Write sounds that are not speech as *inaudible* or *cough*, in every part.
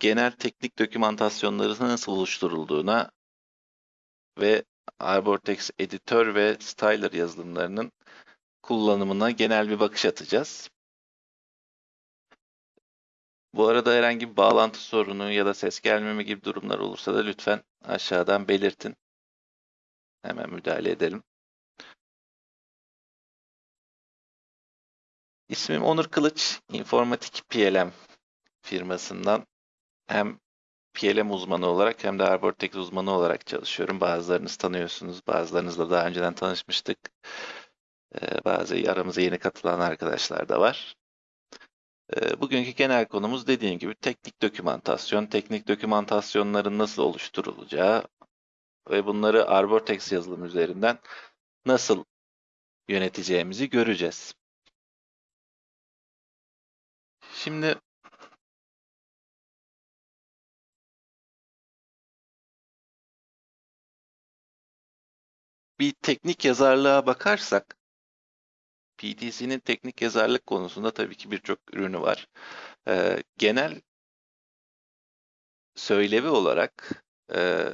genel teknik dokümantasyonları nasıl oluşturulduğuna ve Arbortex editör ve styler yazılımlarının kullanımına genel bir bakış atacağız. Bu arada herhangi bir bağlantı sorunu ya da ses gelmeme gibi durumlar olursa da lütfen aşağıdan belirtin. Hemen müdahale edelim. İsmim Onur Kılıç, İnformatik PLM firmasından hem PLM uzmanı olarak hem de Arbortex uzmanı olarak çalışıyorum. Bazılarınız tanıyorsunuz, bazılarınızla daha önceden tanışmıştık. Ee, bazı aramıza yeni katılan arkadaşlar da var. Ee, bugünkü genel konumuz dediğim gibi teknik dokümantasyon, teknik dokümantasyonların nasıl oluşturulacağı ve bunları Arbortex yazılım üzerinden nasıl yöneteceğimizi göreceğiz. Şimdi bir teknik yazarlığa bakarsak PTC'nin teknik yazarlık konusunda tabii ki birçok ürünü var. Ee, genel söylevi olarak e,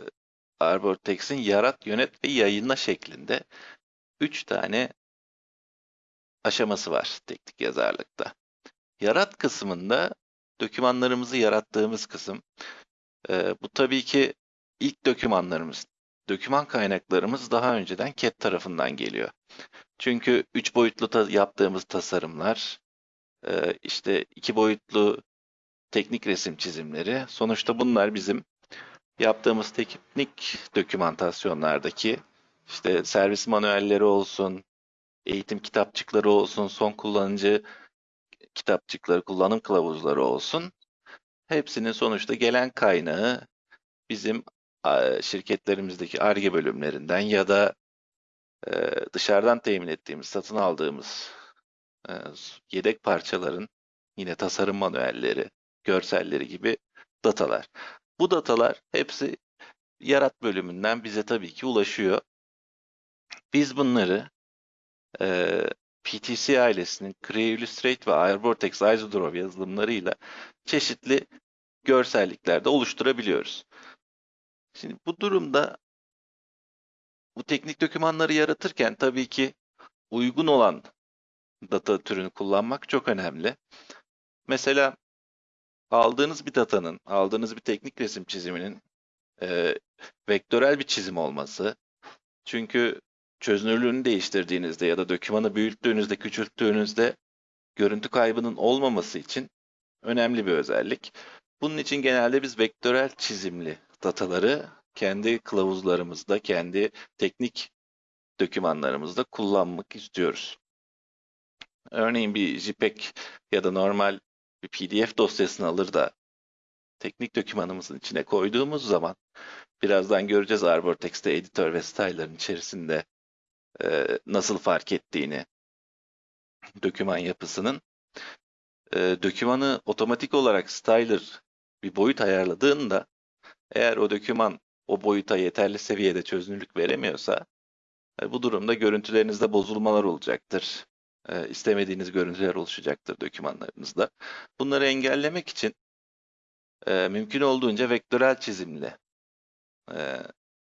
Arbortex'in yarat, yönet ve yayınla şeklinde üç tane aşaması var teknik yazarlıkta. Yarat kısmında dokümanlarımızı yarattığımız kısım. Ee, bu tabii ki ilk dokümanlarımız. Doküman kaynaklarımız daha önceden CAD tarafından geliyor. Çünkü üç boyutlu ta yaptığımız tasarımlar, e, işte iki boyutlu teknik resim çizimleri, sonuçta bunlar bizim yaptığımız teknik dokümantasyonlardaki işte servis manuelleri olsun, eğitim kitapçıkları olsun, son kullanıcı kitapçıkları, kullanım kılavuzları olsun. Hepsinin sonuçta gelen kaynağı bizim şirketlerimizdeki ARGE bölümlerinden ya da dışarıdan temin ettiğimiz, satın aldığımız yedek parçaların yine tasarım manuelleri, görselleri gibi datalar. Bu datalar hepsi yarat bölümünden bize tabii ki ulaşıyor. Biz bunları e, PTC ailesinin Creo Illustrate ve Airvortex Isodraw yazılımlarıyla çeşitli görselliklerde oluşturabiliyoruz. Şimdi bu durumda bu teknik dokümanları yaratırken tabii ki uygun olan data türünü kullanmak çok önemli. Mesela aldığınız bir datanın, aldığınız bir teknik resim çiziminin e, vektörel bir çizim olması. Çünkü çözünürlüğünü değiştirdiğinizde ya da dokümanı büyüttüğünüzde, küçülttüğünüzde görüntü kaybının olmaması için önemli bir özellik. Bunun için genelde biz vektörel çizimli dataları kendi kılavuzlarımızda, kendi teknik dokümanlarımızda kullanmak istiyoruz. Örneğin bir JPEG ya da normal bir PDF dosyasını alır da teknik dokümanımızın içine koyduğumuz zaman birazdan göreceğiz Arbortex'te editör ve style'ların içerisinde e, nasıl fark ettiğini doküman yapısının. E, dokümanı otomatik olarak styler bir boyut ayarladığında eğer o doküman o boyuta yeterli seviyede çözünürlük veremiyorsa e, bu durumda görüntülerinizde bozulmalar olacaktır. E, istemediğiniz görüntüler oluşacaktır dokümanlarınızda. Bunları engellemek için e, mümkün olduğunca vektörel çizimli e,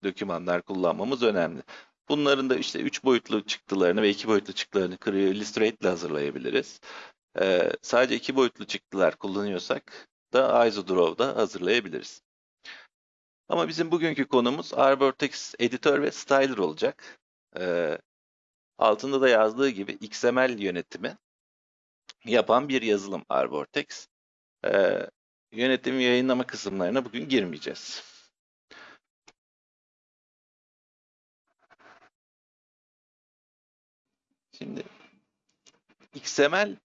dokümanlar kullanmamız önemli. Bunların da işte 3 boyutlu çıktılarını ve 2 boyutlu çıktılarını Creo Illustrate ile hazırlayabiliriz. Ee, sadece 2 boyutlu çıktılar kullanıyorsak da IsoDraw'da hazırlayabiliriz. Ama bizim bugünkü konumuz Arbortex Editor ve Styler olacak. Ee, altında da yazdığı gibi XML yönetimi yapan bir yazılım Arbortex. Ee, yönetim yayınlama kısımlarına bugün girmeyeceğiz. Şimdi XML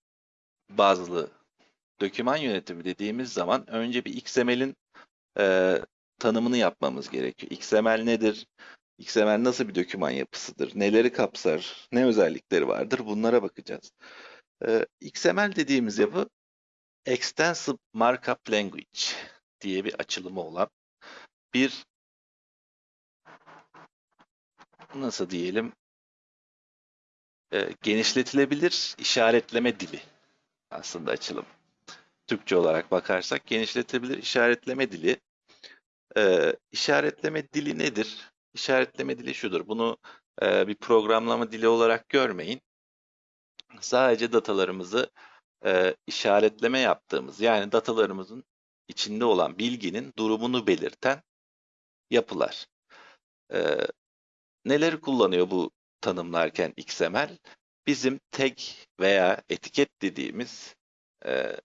bazlı doküman yönetimi dediğimiz zaman önce bir XML'in e, tanımını yapmamız gerekiyor. XML nedir? XML nasıl bir doküman yapısıdır? Neleri kapsar? Ne özellikleri vardır? Bunlara bakacağız. E, XML dediğimiz yapı Extensive Markup Language diye bir açılımı olan bir nasıl diyelim e, genişletilebilir işaretleme dili aslında açılım. Türkçe olarak bakarsak genişletebilir işaretleme dili. Ee, işaretleme dili nedir? İşaretleme dili şudur. Bunu e, bir programlama dili olarak görmeyin. Sadece datalarımızı e, işaretleme yaptığımız yani datalarımızın içinde olan bilginin durumunu belirten yapılar. E, neleri kullanıyor bu tanımlarken XML? Bizim tag veya etiket dediğimiz e,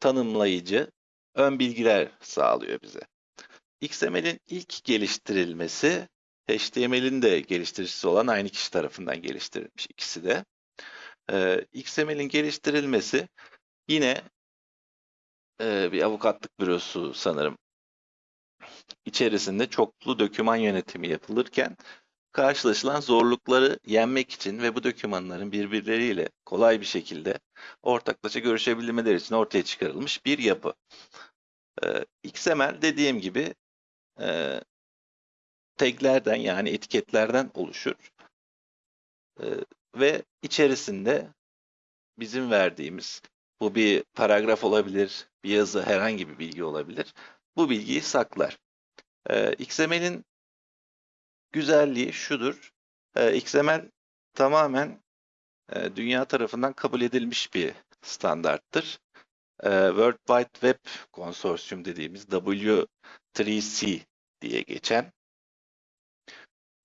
tanımlayıcı ön bilgiler sağlıyor bize. XML'in ilk geliştirilmesi HTML'in de geliştiricisi olan aynı kişi tarafından geliştirilmiş ikisi de. Ee, XML'in geliştirilmesi yine e, bir avukatlık bürosu sanırım içerisinde çoklu döküman yönetimi yapılırken karşılaşılan zorlukları yenmek için ve bu dokümanların birbirleriyle kolay bir şekilde ortaklaşa görüşebilmeleri için ortaya çıkarılmış bir yapı. Ee, XML dediğim gibi e, taglerden yani etiketlerden oluşur. Ee, ve içerisinde bizim verdiğimiz bu bir paragraf olabilir, bir yazı herhangi bir bilgi olabilir. Bu bilgiyi saklar. Ee, XML'in güzelliği şudur. Ee, XML tamamen e, dünya tarafından kabul edilmiş bir standarttır. Ee, World Wide Web Konsorsiyum dediğimiz W3C diye geçen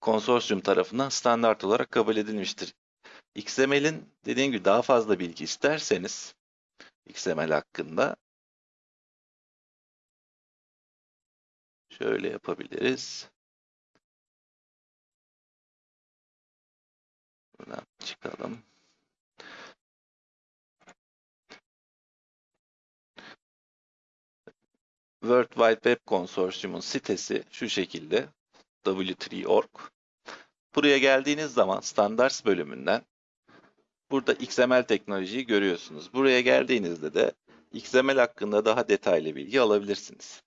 konsorsiyum tarafından standart olarak kabul edilmiştir. XML'in dediğim gibi daha fazla bilgi isterseniz XML hakkında şöyle yapabiliriz. Buradan çıkalım. World Wide Web Konsorsiyumun sitesi şu şekilde w3.org. Buraya geldiğiniz zaman Standards bölümünden burada XML teknolojiyi görüyorsunuz. Buraya geldiğinizde de XML hakkında daha detaylı bilgi alabilirsiniz.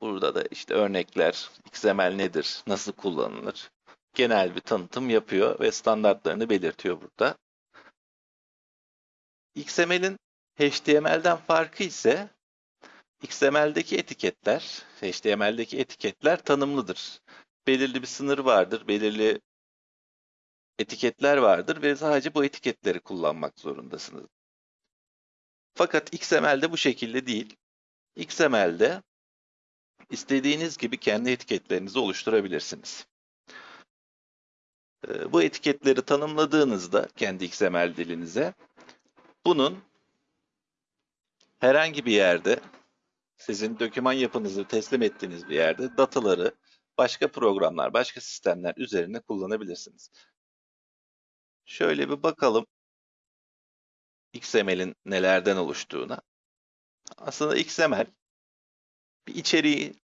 Burada da işte örnekler, XML nedir, nasıl kullanılır, genel bir tanıtım yapıyor ve standartlarını belirtiyor burada. XML'in HTML'den farkı ise XML'deki etiketler, HTML'deki etiketler tanımlıdır. Belirli bir sınır vardır, belirli etiketler vardır ve sadece bu etiketleri kullanmak zorundasınız. Fakat XML'de bu şekilde değil. XML'de istediğiniz gibi kendi etiketlerinizi oluşturabilirsiniz. Ee, bu etiketleri tanımladığınızda kendi XML dilinize bunun herhangi bir yerde sizin doküman yapınızı teslim ettiğiniz bir yerde dataları başka programlar, başka sistemler üzerine kullanabilirsiniz. Şöyle bir bakalım XML'in nelerden oluştuğuna. Aslında XML bir içeriği,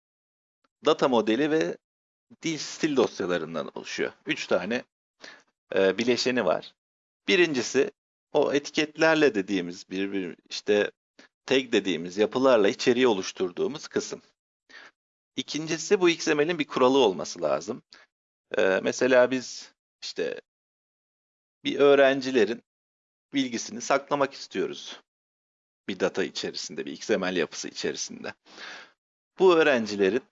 data modeli ve dil stil dosyalarından oluşuyor. Üç tane e, bileşeni var. Birincisi o etiketlerle dediğimiz bir, bir işte tag dediğimiz yapılarla içeriği oluşturduğumuz kısım. İkincisi bu XML'in bir kuralı olması lazım. Ee, mesela biz işte bir öğrencilerin bilgisini saklamak istiyoruz. Bir data içerisinde, bir XML yapısı içerisinde. Bu öğrencilerin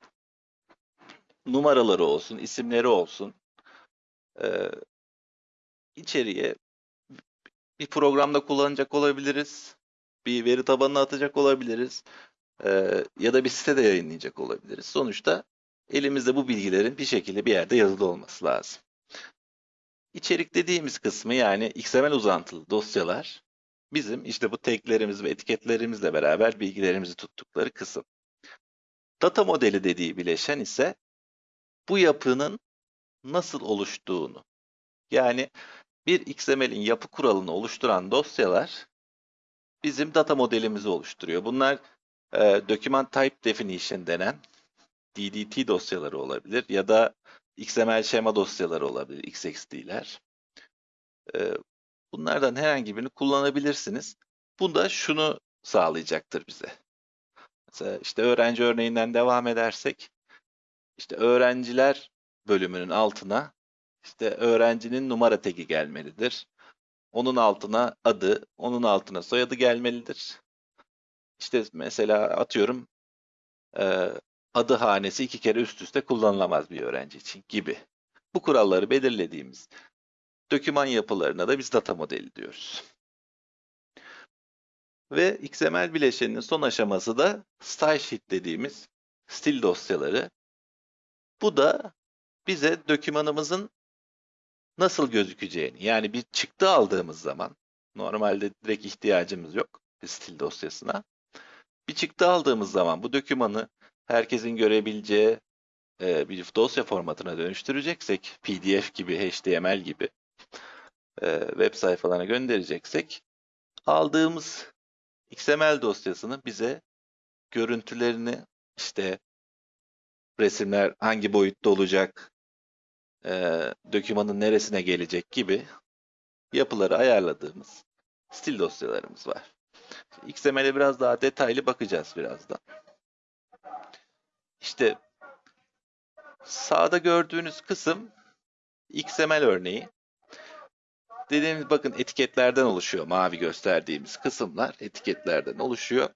numaraları olsun, isimleri olsun, e, içeriye bir programda kullanacak olabiliriz bir veri tabanına atacak olabiliriz. E, ya da bir sitede yayınlayacak olabiliriz. Sonuçta elimizde bu bilgilerin bir şekilde bir yerde yazılı olması lazım. İçerik dediğimiz kısmı yani XML uzantılı dosyalar bizim işte bu taglerimiz ve etiketlerimizle beraber bilgilerimizi tuttukları kısım. Data modeli dediği bileşen ise bu yapının nasıl oluştuğunu. Yani bir XML'in yapı kuralını oluşturan dosyalar bizim data modelimizi oluşturuyor. Bunlar e, Document Type Definition denen DDT dosyaları olabilir ya da XML şema dosyaları olabilir, XXD'ler. E, bunlardan herhangi birini kullanabilirsiniz. Bu da şunu sağlayacaktır bize. Mesela işte öğrenci örneğinden devam edersek, işte öğrenciler bölümünün altına işte öğrencinin numara tagi gelmelidir. Onun altına adı, onun altına soyadı gelmelidir. İşte mesela atıyorum e, adı hanesi iki kere üst üste kullanılamaz bir öğrenci için gibi. Bu kuralları belirlediğimiz doküman yapılarına da biz data modeli diyoruz. Ve XML bileşeninin son aşaması da style sheet dediğimiz stil dosyaları. Bu da bize dokümanımızın nasıl gözükeceğini yani bir çıktı aldığımız zaman normalde direkt ihtiyacımız yok bir stil dosyasına. Bir çıktı aldığımız zaman bu dokümanı herkesin görebileceği e, bir dosya formatına dönüştüreceksek PDF gibi, HTML gibi e, web sayfalarına göndereceksek aldığımız XML dosyasını bize görüntülerini işte resimler hangi boyutta olacak, e, dokümanın neresine gelecek gibi yapıları ayarladığımız stil dosyalarımız var. XML'e biraz daha detaylı bakacağız birazdan. İşte sağda gördüğünüz kısım XML örneği. Dediğimiz bakın etiketlerden oluşuyor. Mavi gösterdiğimiz kısımlar etiketlerden oluşuyor.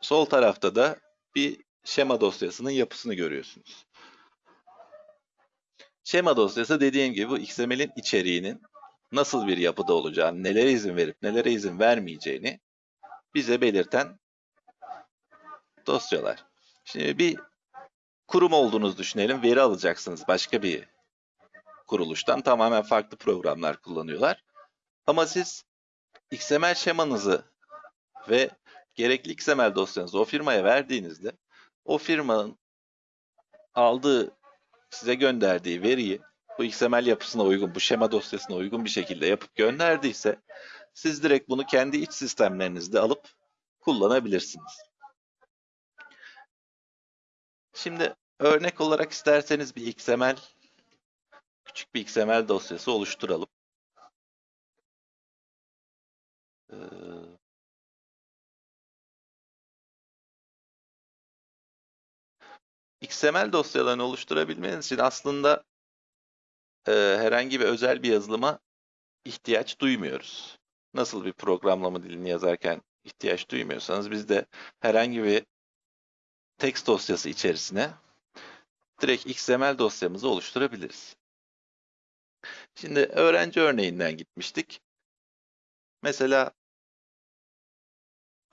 Sol tarafta da bir şema dosyasının yapısını görüyorsunuz. Şema dosyası dediğim gibi bu XML'in içeriğinin nasıl bir yapıda olacağını, nelere izin verip nelere izin vermeyeceğini bize belirten dosyalar. Şimdi bir kurum olduğunuzu düşünelim. Veri alacaksınız başka bir kuruluştan. Tamamen farklı programlar kullanıyorlar. Ama siz XML şemanızı ve gerekli XML dosyanızı o firmaya verdiğinizde o firmanın aldığı, size gönderdiği veriyi bu XML yapısına uygun, bu şema dosyasına uygun bir şekilde yapıp gönderdiyse siz direkt bunu kendi iç sistemlerinizde alıp kullanabilirsiniz. Şimdi örnek olarak isterseniz bir XML, küçük bir XML dosyası oluşturalım. Ee, XML dosyalarını oluşturabilmeniz için aslında e, herhangi bir özel bir yazılıma ihtiyaç duymuyoruz. Nasıl bir programlama dilini yazarken ihtiyaç duymuyorsanız biz de herhangi bir text dosyası içerisine direkt XML dosyamızı oluşturabiliriz. Şimdi öğrenci örneğinden gitmiştik. Mesela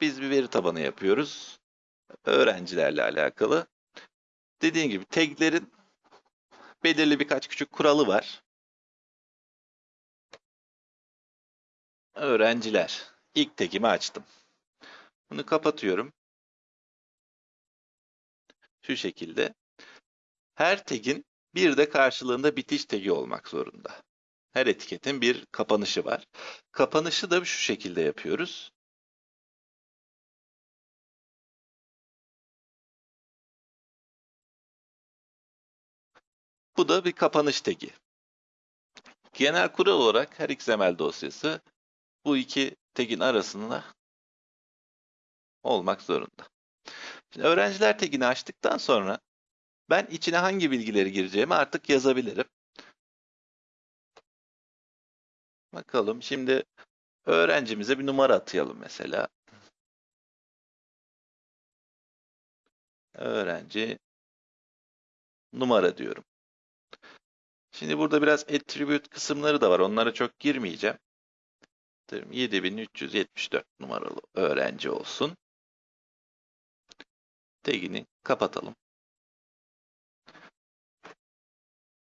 biz bir veri tabanı yapıyoruz. Öğrencilerle alakalı. Dediğim gibi taglerin belirli birkaç küçük kuralı var. Öğrenciler. İlk tagimi açtım. Bunu kapatıyorum. Şu şekilde. Her tagin bir de karşılığında bitiş tagi olmak zorunda. Her etiketin bir kapanışı var. Kapanışı da şu şekilde yapıyoruz. Bu da bir kapanış tagi. Genel kural olarak her XML dosyası bu iki tagin arasında olmak zorunda. Şimdi öğrenciler tagini açtıktan sonra ben içine hangi bilgileri gireceğimi artık yazabilirim. Bakalım şimdi öğrencimize bir numara atayalım mesela. Öğrenci numara diyorum. Şimdi burada biraz attribute kısımları da var. Onlara çok girmeyeceğim. 7374 numaralı öğrenci olsun. Tagini kapatalım.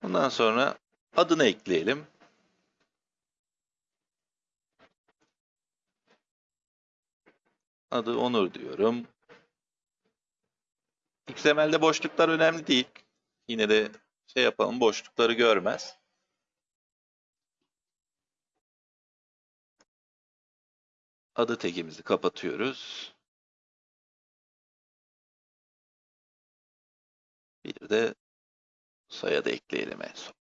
Bundan sonra adını ekleyelim. Adı Onur diyorum. XML'de boşluklar önemli değil. Yine de şey yapalım boşlukları görmez. Adı tagimizi kapatıyoruz. Bir de soyadı ekleyelim en son.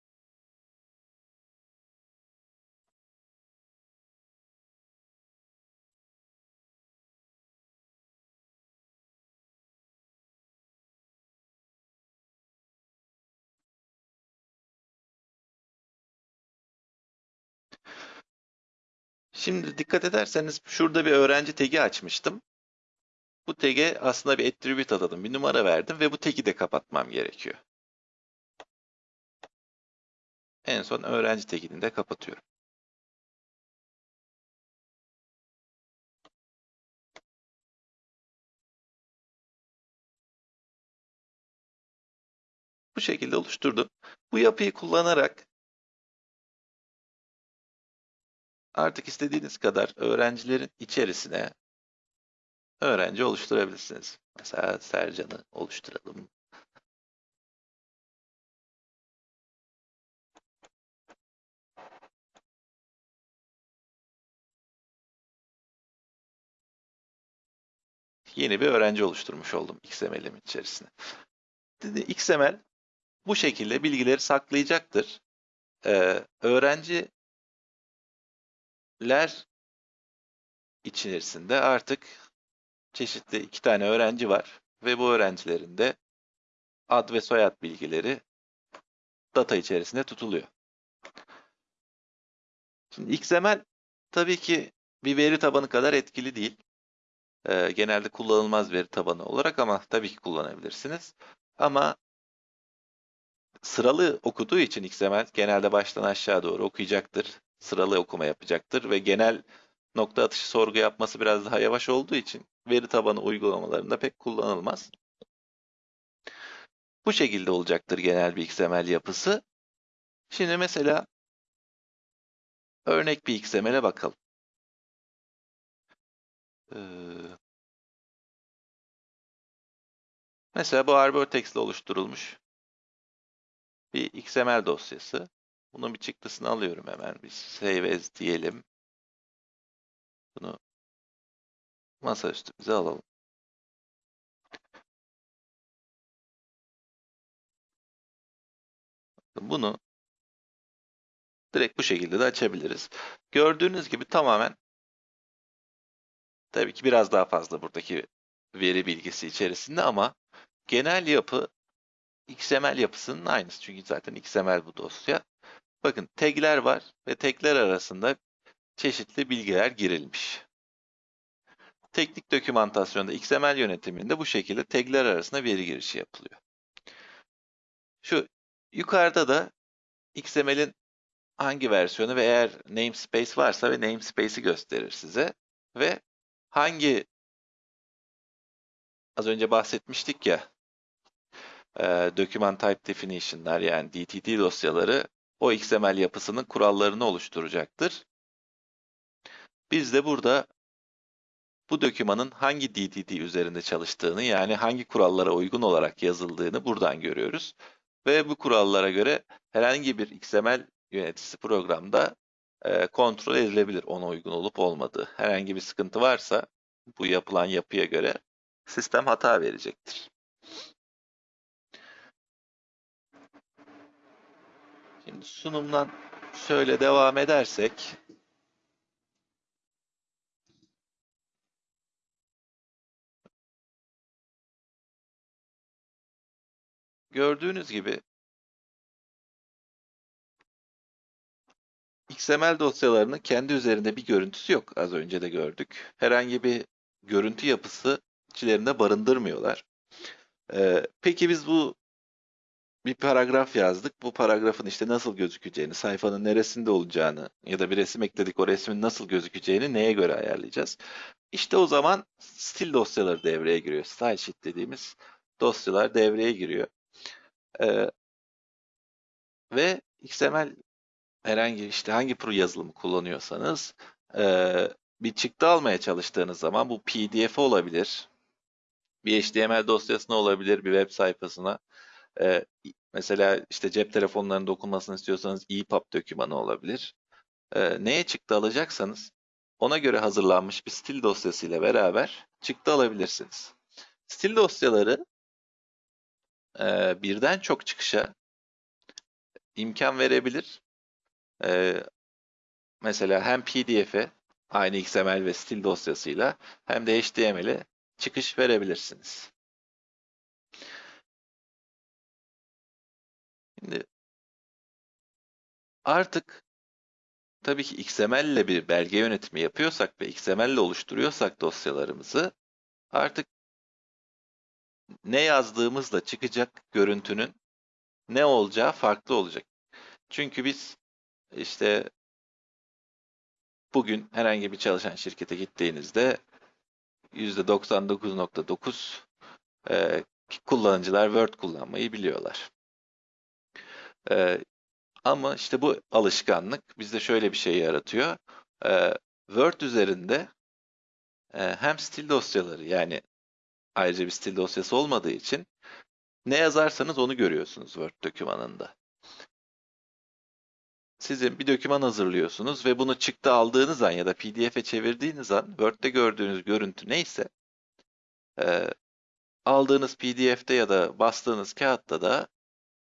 Şimdi dikkat ederseniz şurada bir öğrenci tagi açmıştım. Bu tag'e aslında bir attribute atadım, bir numara verdim ve bu tag'i de kapatmam gerekiyor. En son öğrenci tag'ini de kapatıyorum. Bu şekilde oluşturdum. Bu yapıyı kullanarak artık istediğiniz kadar öğrencilerin içerisine öğrenci oluşturabilirsiniz. Mesela Sercan'ı oluşturalım. Yeni bir öğrenci oluşturmuş oldum XML'im içerisine. XML bu şekilde bilgileri saklayacaktır. Ee, öğrenciler içerisinde artık çeşitli iki tane öğrenci var ve bu öğrencilerin de ad ve soyad bilgileri data içerisinde tutuluyor. Şimdi XML tabii ki bir veri tabanı kadar etkili değil. Ee, genelde kullanılmaz veri tabanı olarak ama tabii ki kullanabilirsiniz. Ama sıralı okuduğu için XML genelde baştan aşağı doğru okuyacaktır. Sıralı okuma yapacaktır ve genel nokta atışı sorgu yapması biraz daha yavaş olduğu için veri tabanı uygulamalarında pek kullanılmaz. Bu şekilde olacaktır genel bir XML yapısı. Şimdi mesela örnek bir XML'e bakalım. Ee, mesela bu Arbor Text ile oluşturulmuş bir XML dosyası. Bunun bir çıktısını alıyorum hemen. Bir save as diyelim. Bunu masaüstümüze alalım. Bunu direkt bu şekilde de açabiliriz. Gördüğünüz gibi tamamen tabii ki biraz daha fazla buradaki veri bilgisi içerisinde ama genel yapı XML yapısının aynısı. Çünkü zaten XML bu dosya. Bakın tagler var ve tagler arasında çeşitli bilgiler girilmiş. Teknik dokümantasyonda XML yönetiminde bu şekilde tagler arasında veri girişi yapılıyor. Şu yukarıda da XML'in hangi versiyonu ve eğer namespace varsa ve namespace'i gösterir size ve hangi az önce bahsetmiştik ya e, document type definition'lar yani DTD dosyaları o XML yapısının kurallarını oluşturacaktır. Biz de burada bu dokümanın hangi DTD üzerinde çalıştığını yani hangi kurallara uygun olarak yazıldığını buradan görüyoruz. Ve bu kurallara göre herhangi bir XML yöneticisi programda e, kontrol edilebilir ona uygun olup olmadığı. Herhangi bir sıkıntı varsa bu yapılan yapıya göre sistem hata verecektir. Şimdi sunumdan şöyle devam edersek gördüğünüz gibi XML dosyalarının kendi üzerinde bir görüntüsü yok. Az önce de gördük. Herhangi bir görüntü yapısı içlerinde barındırmıyorlar. Ee, peki biz bu bir paragraf yazdık. Bu paragrafın işte nasıl gözükeceğini, sayfanın neresinde olacağını ya da bir resim ekledik o resmin nasıl gözükeceğini neye göre ayarlayacağız? İşte o zaman stil dosyaları devreye giriyor. Style sheet dediğimiz dosyalar devreye giriyor. Ee, ve XML herhangi işte hangi pro yazılımı kullanıyorsanız e, bir çıktı almaya çalıştığınız zaman bu PDF olabilir. Bir HTML dosyasına olabilir, bir web sayfasına. E, mesela işte cep telefonlarında okunmasını istiyorsanız EPUB dokümanı olabilir. E, neye çıktı alacaksanız ona göre hazırlanmış bir stil dosyası ile beraber çıktı alabilirsiniz. Stil dosyaları e, birden çok çıkışa imkan verebilir. E, mesela hem PDF'e aynı XML ve stil dosyasıyla hem de HTML'e çıkış verebilirsiniz. Şimdi artık tabii ki XML ile bir belge yönetimi yapıyorsak ve XML ile oluşturuyorsak dosyalarımızı artık ne yazdığımızla çıkacak görüntünün ne olacağı farklı olacak. Çünkü biz işte bugün herhangi bir çalışan şirkete gittiğinizde %99.9 e, kullanıcılar Word kullanmayı biliyorlar. E, ama işte bu alışkanlık bizde şöyle bir şey yaratıyor. E, Word üzerinde e, hem stil dosyaları yani ayrıca bir stil dosyası olmadığı için ne yazarsanız onu görüyorsunuz Word dokümanında. Sizin bir doküman hazırlıyorsunuz ve bunu çıktı aldığınız an ya da PDF'e çevirdiğiniz an Word'de gördüğünüz görüntü neyse e, aldığınız PDF'de ya da bastığınız kağıtta da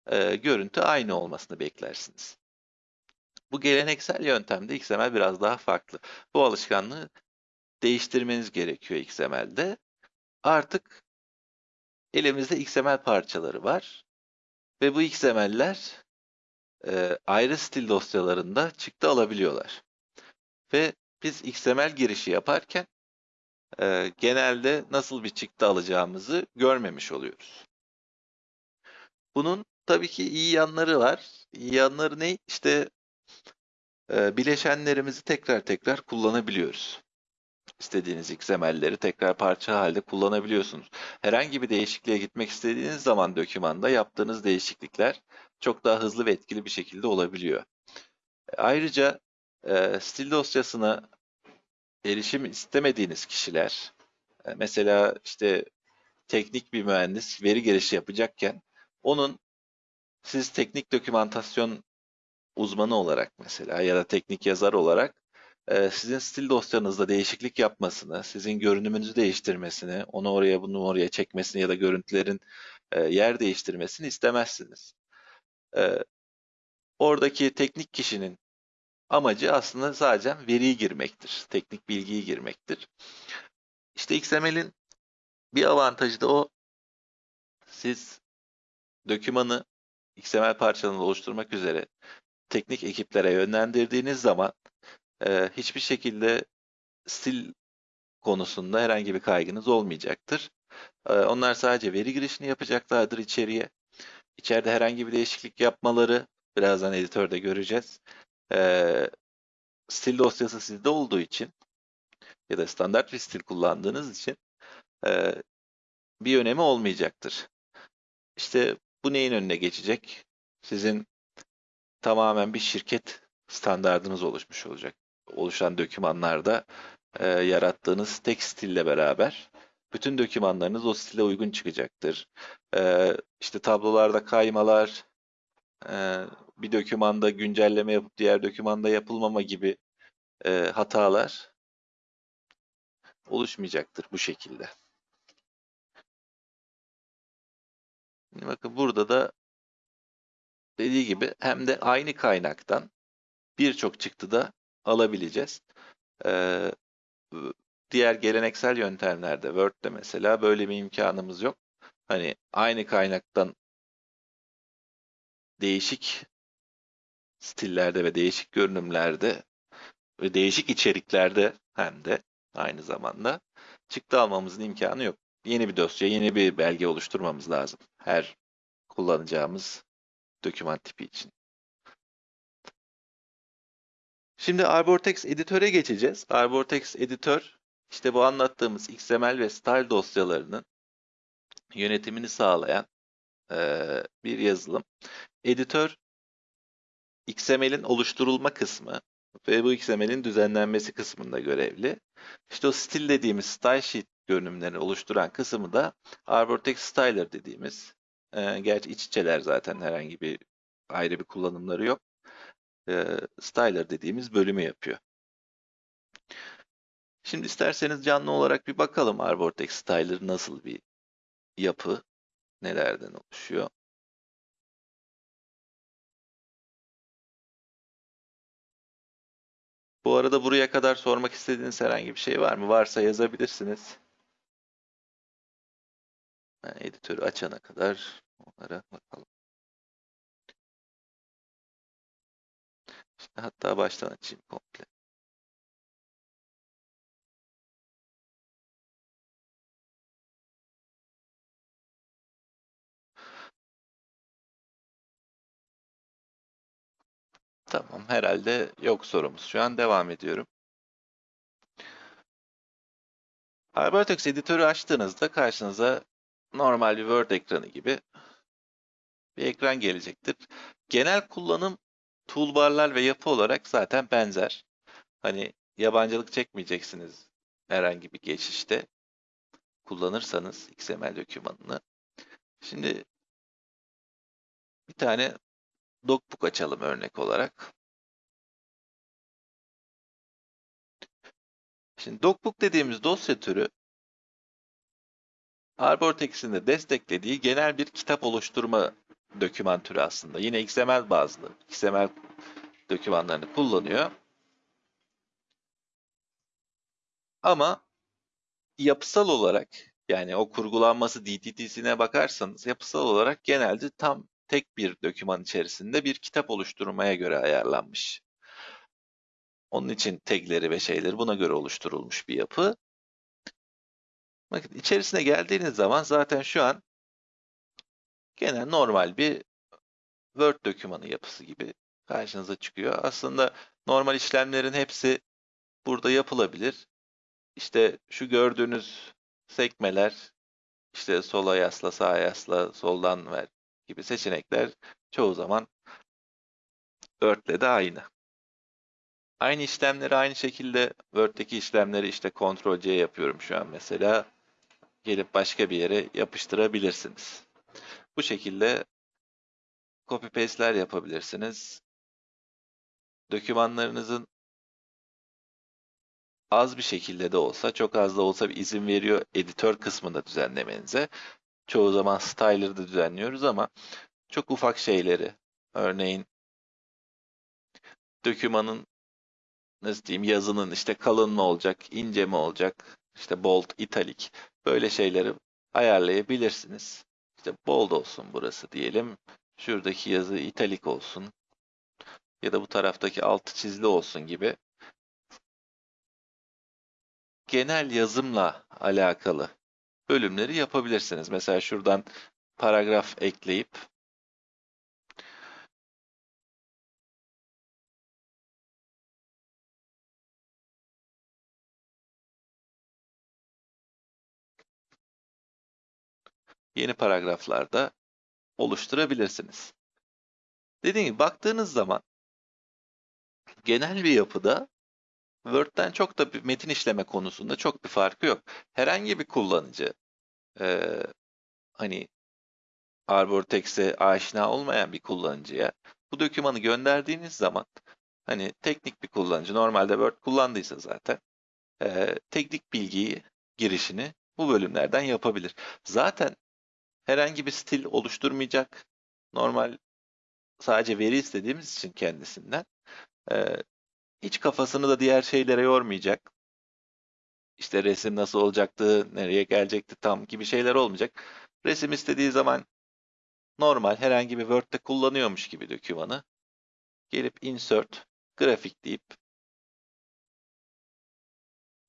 e, görüntü aynı olmasını beklersiniz. Bu geleneksel yöntemde XML biraz daha farklı. Bu alışkanlığı değiştirmeniz gerekiyor XML'de. Artık elimizde XML parçaları var ve bu XML'ler e, ayrı stil dosyalarında çıktı alabiliyorlar. Ve biz XML girişi yaparken e, genelde nasıl bir çıktı alacağımızı görmemiş oluyoruz. Bunun tabii ki iyi yanları var. İyi yanları ne? İşte e, bileşenlerimizi tekrar tekrar kullanabiliyoruz. İstediğiniz XML'leri tekrar parça halde kullanabiliyorsunuz. Herhangi bir değişikliğe gitmek istediğiniz zaman dokümanda yaptığınız değişiklikler çok daha hızlı ve etkili bir şekilde olabiliyor. Ayrıca e, stil dosyasına erişim istemediğiniz kişiler, e, mesela işte teknik bir mühendis veri girişi yapacakken onun siz teknik dokümantasyon uzmanı olarak mesela ya da teknik yazar olarak e, sizin stil dosyanızda değişiklik yapmasını, sizin görünümünüzü değiştirmesini, onu oraya bunu oraya çekmesini ya da görüntülerin e, yer değiştirmesini istemezsiniz. E, oradaki teknik kişinin amacı aslında sadece veriyi girmektir, teknik bilgiyi girmektir. İşte XML'in bir avantajı da o. Siz dokümanı XML parçalarını oluşturmak üzere teknik ekiplere yönlendirdiğiniz zaman e, hiçbir şekilde stil konusunda herhangi bir kaygınız olmayacaktır. E, onlar sadece veri girişini yapacaklardır içeriye. İçeride herhangi bir değişiklik yapmaları birazdan editörde göreceğiz. E, stil dosyası sizde olduğu için ya da standart bir stil kullandığınız için e, bir önemi olmayacaktır. İşte bu neyin önüne geçecek? Sizin tamamen bir şirket standardınız oluşmuş olacak. Oluşan dokümanlarda e, yarattığınız tek stille beraber bütün dokümanlarınız o stile uygun çıkacaktır. E, işte tablolarda kaymalar, e, bir dokümanda güncelleme yapıp diğer dokümanda yapılmama gibi e, hatalar oluşmayacaktır bu şekilde. Şimdi bakın burada da dediği gibi hem de aynı kaynaktan birçok çıktı da alabileceğiz. Ee, diğer geleneksel yöntemlerde Word'de mesela böyle bir imkanımız yok. Hani aynı kaynaktan değişik stillerde ve değişik görünümlerde ve değişik içeriklerde hem de aynı zamanda çıktı almamızın imkanı yok. Yeni bir dosya, yeni bir belge oluşturmamız lazım. Her kullanacağımız doküman tipi için. Şimdi Arbortex editöre geçeceğiz. Arbortex editör işte bu anlattığımız XML ve style dosyalarının yönetimini sağlayan e, bir yazılım. Editör XML'in oluşturulma kısmı ve bu XML'in düzenlenmesi kısmında görevli. İşte o stil dediğimiz style sheet görünümlerini oluşturan kısmı da Arbortex Styler dediğimiz e, gerçi iç içeler zaten herhangi bir ayrı bir kullanımları yok. E, styler dediğimiz bölümü yapıyor. Şimdi isterseniz canlı olarak bir bakalım Arbortex Styler nasıl bir yapı, nelerden oluşuyor. Bu arada buraya kadar sormak istediğiniz herhangi bir şey var mı? Varsa yazabilirsiniz. Yani editörü açana kadar onlara bakalım. Hatta baştan açayım komple. Tamam, herhalde yok sorumuz. Şu an devam ediyorum. HyperText editörü açtığınızda karşınıza normal bir Word ekranı gibi bir ekran gelecektir. Genel kullanım toolbarlar ve yapı olarak zaten benzer. Hani yabancılık çekmeyeceksiniz herhangi bir geçişte kullanırsanız XML dokümanını. Şimdi bir tane Docbook açalım örnek olarak. Şimdi Docbook dediğimiz dosya türü Arbortex'in de desteklediği genel bir kitap oluşturma doküman türü aslında. Yine XML bazlı. XML dokümanlarını kullanıyor. Ama yapısal olarak yani o kurgulanması DTT'sine bakarsanız yapısal olarak genelde tam tek bir doküman içerisinde bir kitap oluşturmaya göre ayarlanmış. Onun için tagleri ve şeyleri buna göre oluşturulmuş bir yapı. Bakın içerisine geldiğiniz zaman zaten şu an genel normal bir Word dokümanı yapısı gibi karşınıza çıkıyor. Aslında normal işlemlerin hepsi burada yapılabilir. İşte şu gördüğünüz sekmeler, işte sola yasla, sağa yasla, soldan ver gibi seçenekler çoğu zaman Word'le de aynı. Aynı işlemleri aynı şekilde Word'deki işlemleri işte Ctrl C yapıyorum şu an mesela. Gelip başka bir yere yapıştırabilirsiniz. Bu şekilde copy paste'ler yapabilirsiniz. Dokümanlarınızın az bir şekilde de olsa, çok az da olsa bir izin veriyor editör kısmında düzenlemenize. Çoğu zaman styler'da düzenliyoruz ama çok ufak şeyleri, örneğin dokümanın nasıl diyeyim yazının işte kalın mı olacak, ince mi olacak, işte bold, italik böyle şeyleri ayarlayabilirsiniz. İşte bold olsun burası diyelim. Şuradaki yazı italik olsun. Ya da bu taraftaki altı çizili olsun gibi. Genel yazımla alakalı bölümleri yapabilirsiniz. Mesela şuradan paragraf ekleyip yeni paragraflarda oluşturabilirsiniz. Dediğim gibi baktığınız zaman genel bir yapıda Word'den çok da bir metin işleme konusunda çok bir farkı yok. Herhangi bir kullanıcı e, hani Arbortex'e aşina olmayan bir kullanıcıya bu dokümanı gönderdiğiniz zaman hani teknik bir kullanıcı normalde Word kullandıysa zaten e, teknik bilgiyi girişini bu bölümlerden yapabilir. Zaten herhangi bir stil oluşturmayacak. Normal sadece veri istediğimiz için kendisinden e, hiç kafasını da diğer şeylere yormayacak. İşte resim nasıl olacaktı, nereye gelecekti tam gibi şeyler olmayacak. Resim istediği zaman normal herhangi bir Word'de kullanıyormuş gibi dokümanı gelip insert, grafik deyip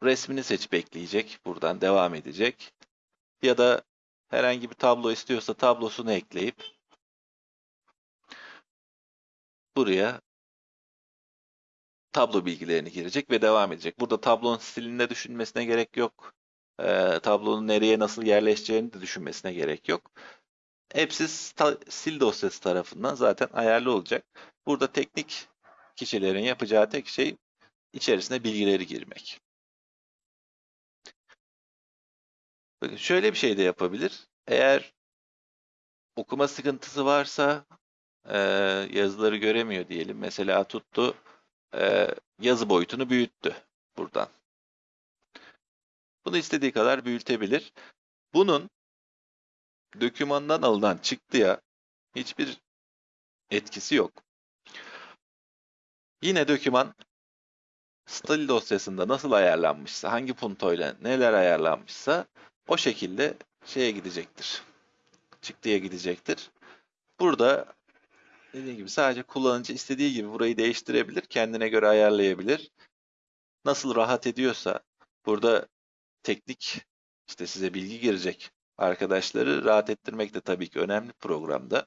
resmini seçip ekleyecek. Buradan devam edecek. Ya da herhangi bir tablo istiyorsa tablosunu ekleyip buraya tablo bilgilerini girecek ve devam edecek. Burada tablonun stilinde düşünmesine gerek yok. E, tablonun nereye nasıl yerleşeceğini de düşünmesine gerek yok. Hepsi sil dosyası tarafından zaten ayarlı olacak. Burada teknik kişilerin yapacağı tek şey içerisine bilgileri girmek. Bakın şöyle bir şey de yapabilir. Eğer okuma sıkıntısı varsa e, yazıları göremiyor diyelim. Mesela tuttu e, yazı boyutunu büyüttü buradan. Bunu istediği kadar büyütebilir. Bunun dokümandan alınan çıktıya hiçbir etkisi yok. Yine doküman stil dosyasında nasıl ayarlanmışsa, hangi puntoyla neler ayarlanmışsa o şekilde şeye gidecektir. Çıktıya gidecektir. Burada dediğim gibi sadece kullanıcı istediği gibi burayı değiştirebilir, kendine göre ayarlayabilir. Nasıl rahat ediyorsa burada teknik işte size bilgi girecek arkadaşları rahat ettirmek de tabii ki önemli programda.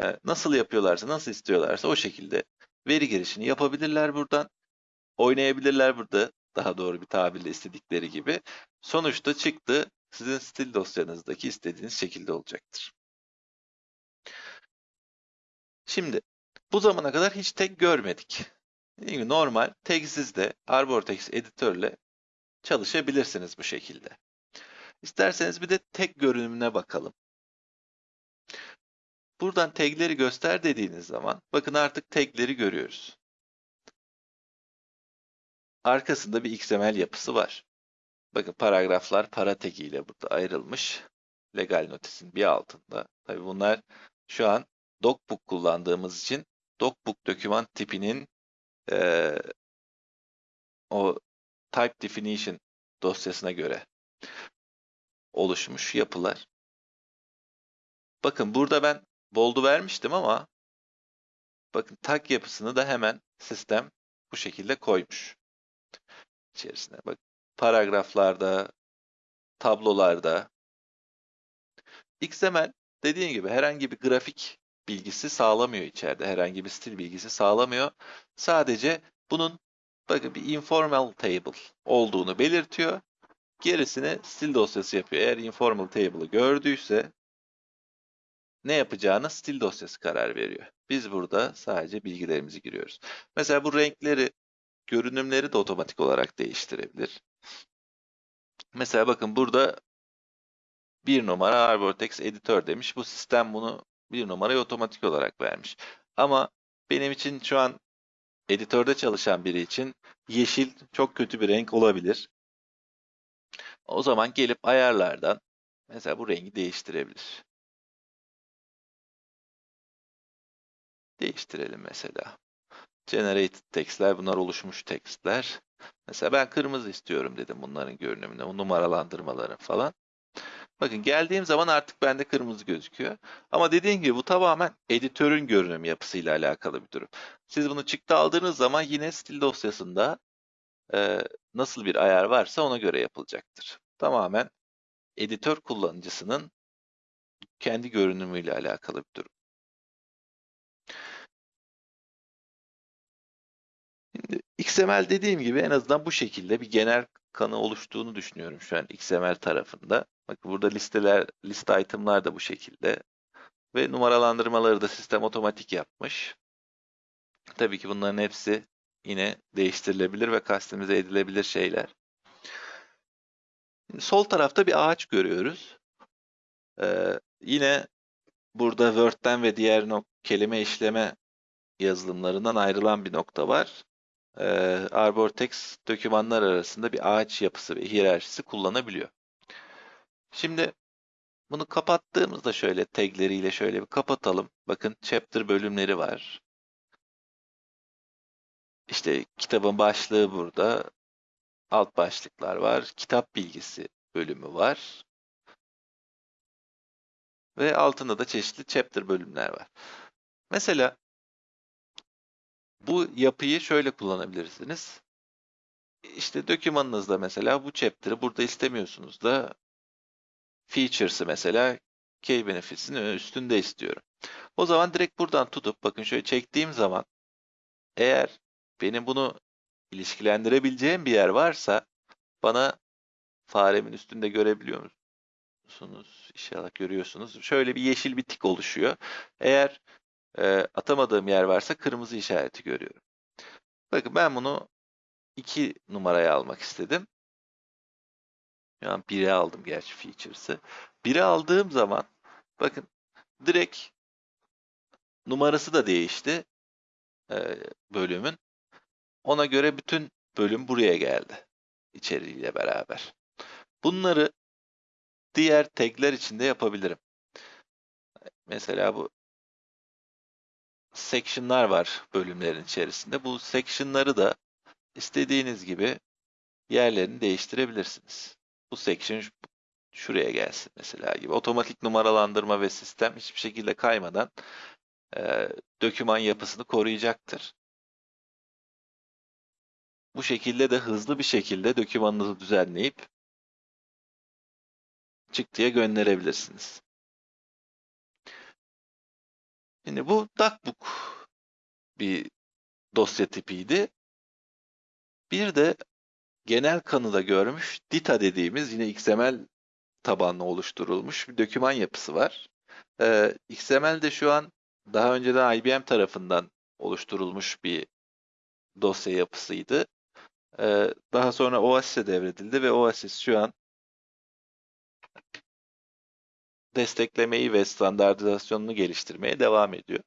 Ee, nasıl yapıyorlarsa, nasıl istiyorlarsa o şekilde veri girişini yapabilirler buradan. Oynayabilirler burada daha doğru bir tabirle istedikleri gibi. Sonuçta çıktı sizin stil dosyanızdaki istediğiniz şekilde olacaktır. Şimdi bu zamana kadar hiç tek görmedik. Normal tags'iz de Arbortex editörle çalışabilirsiniz bu şekilde. İsterseniz bir de tek görünümüne bakalım. Buradan tagleri göster dediğiniz zaman bakın artık tagleri görüyoruz. Arkasında bir XML yapısı var. Bakın paragraflar para tagi ile burada ayrılmış. Legal notisin bir altında. Tabi bunlar şu an docbook kullandığımız için docbook doküman tipinin e, o type definition dosyasına göre oluşmuş yapılar. Bakın burada ben bold'u vermiştim ama bakın tag yapısını da hemen sistem bu şekilde koymuş içerisine. Bak paragraflarda, tablolarda. XML dediğim gibi herhangi bir grafik bilgisi sağlamıyor içeride. Herhangi bir stil bilgisi sağlamıyor. Sadece bunun bakın bir informal table olduğunu belirtiyor. Gerisini stil dosyası yapıyor. Eğer informal table'ı gördüyse ne yapacağına stil dosyası karar veriyor. Biz burada sadece bilgilerimizi giriyoruz. Mesela bu renkleri, görünümleri de otomatik olarak değiştirebilir. Mesela bakın burada bir numara Arbortex editör demiş. Bu sistem bunu bir numarayı otomatik olarak vermiş. Ama benim için şu an editörde çalışan biri için yeşil çok kötü bir renk olabilir. O zaman gelip ayarlardan mesela bu rengi değiştirebilir. Değiştirelim mesela. Generated textler bunlar oluşmuş textler. Mesela ben kırmızı istiyorum dedim bunların görünümüne, o numaralandırmaları falan. Bakın geldiğim zaman artık bende kırmızı gözüküyor. Ama dediğim gibi bu tamamen editörün görünüm yapısıyla alakalı bir durum. Siz bunu çıktı aldığınız zaman yine stil dosyasında e, nasıl bir ayar varsa ona göre yapılacaktır. Tamamen editör kullanıcısının kendi görünümüyle alakalı bir durum. XML dediğim gibi en azından bu şekilde bir genel kanı oluştuğunu düşünüyorum şu an XML tarafında. Bak burada listeler, liste item'lar da bu şekilde. Ve numaralandırmaları da sistem otomatik yapmış. Tabii ki bunların hepsi yine değiştirilebilir ve customize edilebilir şeyler. Şimdi sol tarafta bir ağaç görüyoruz. Ee, yine burada Word'den ve diğer kelime işleme yazılımlarından ayrılan bir nokta var e, Arbortex dokümanlar arasında bir ağaç yapısı ve hiyerarşisi kullanabiliyor. Şimdi bunu kapattığımızda şöyle tagleriyle şöyle bir kapatalım. Bakın chapter bölümleri var. İşte kitabın başlığı burada. Alt başlıklar var. Kitap bilgisi bölümü var. Ve altında da çeşitli chapter bölümler var. Mesela bu yapıyı şöyle kullanabilirsiniz. İşte dokümanınızda mesela bu chapter'ı burada istemiyorsunuz da features'ı mesela key benefits'in üstünde istiyorum. O zaman direkt buradan tutup bakın şöyle çektiğim zaman eğer benim bunu ilişkilendirebileceğim bir yer varsa bana faremin üstünde görebiliyor musunuz? İnşallah görüyorsunuz. Şöyle bir yeşil bir tik oluşuyor. Eğer e, atamadığım yer varsa kırmızı işareti görüyorum. Bakın ben bunu 2 numaraya almak istedim. Şu an 1'e aldım gerçi features'ı. 1'e aldığım zaman bakın direkt numarası da değişti e, bölümün. Ona göre bütün bölüm buraya geldi içeriğiyle beraber. Bunları diğer tagler içinde yapabilirim. Mesela bu section'lar var bölümlerin içerisinde. Bu section'ları da istediğiniz gibi yerlerini değiştirebilirsiniz. Bu section şuraya gelsin mesela gibi. Otomatik numaralandırma ve sistem hiçbir şekilde kaymadan e, döküman yapısını koruyacaktır. Bu şekilde de hızlı bir şekilde dökümanınızı düzenleyip çıktıya gönderebilirsiniz. Şimdi bu DocBook bir dosya tipiydi. Bir de genel kanıda görmüş Dita dediğimiz yine XML tabanlı oluşturulmuş bir döküman yapısı var. Ee, XML de şu an daha önceden IBM tarafından oluşturulmuş bir dosya yapısıydı. Ee, daha sonra Oasis'e devredildi ve Oasis şu an desteklemeyi ve standartizasyonunu geliştirmeye devam ediyor.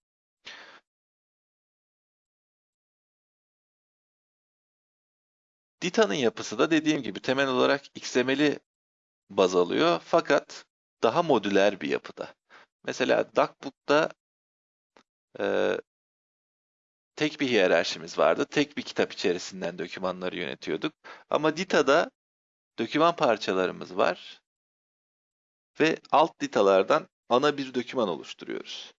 Dita'nın yapısı da dediğim gibi temel olarak XML'i baz alıyor fakat daha modüler bir yapıda. Mesela DocBook'ta e, tek bir hiyerarşimiz vardı. Tek bir kitap içerisinden dokümanları yönetiyorduk. Ama Dita'da doküman parçalarımız var ve alt ditalardan ana bir doküman oluşturuyoruz.